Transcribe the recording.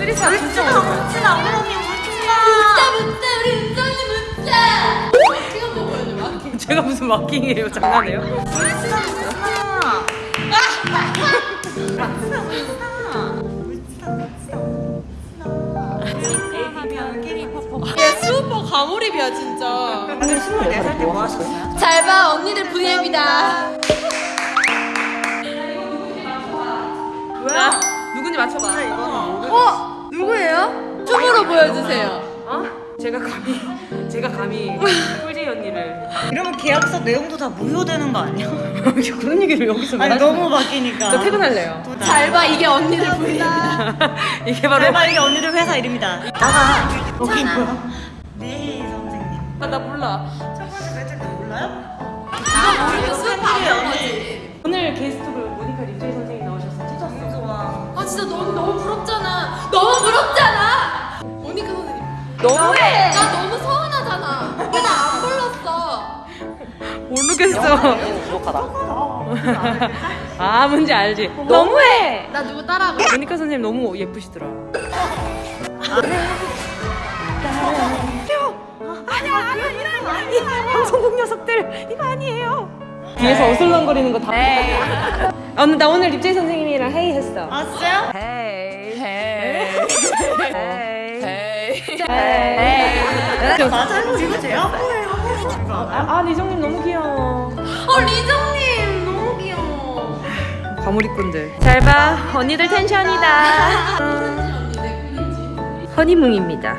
쓰리사 진짜 어려워요. 묻지마 우리 언니 묻지마 묻자 우리 묻자 어떻게 한번 보여줘 제가 무슨 마킹이에요? 장난해요? 묻지마 얘 수오빠 과몰입이야 진짜 24살 때 뭐 하셨어요? 잘 봐 언니들 VM이다 뭐야? 누군지 맞춰봐. 보여주세요 어? 제가 감히 제가 감히 꿀지 언니를 이러면 계약서 내용도 다 무효되는 거 아니야? 그런 얘기를 여기서 왜 아니 너무? 바뀌니까 저 퇴근할래요. 잘 봐 이게 언니들 VM이다 이게 바로 제발 이게 언니들 회사 이름이다 나가 뭐야? 네 선생님 아, 나 몰라. 첫 번째 때 몰라요? 이거 모르면 수오빠 아는 거지 오늘 게스트로 너무해. 나 너무 서운하잖아 왜 나 안 불렀어 모르겠어. 아 뭔지 알지. 너무해. 나 누구 따라하고 모니카 선생님 너무 예쁘시더라. 방송국 녀석들 이거 아니에요. 뒤에서 어슬렁거리는 거 다. 아, 오늘 나 오늘 립제이 선생님이랑 회의 했어. 아 진짜요? 헤이 헤이. 맞아요 이거 제 아빠예요 아, 아 리정님 너무 귀여워. 어 리정님 너무 귀여워 과몰입꾼들. 잘 봐. 언니들 텐션이다. 허니뭉입니다.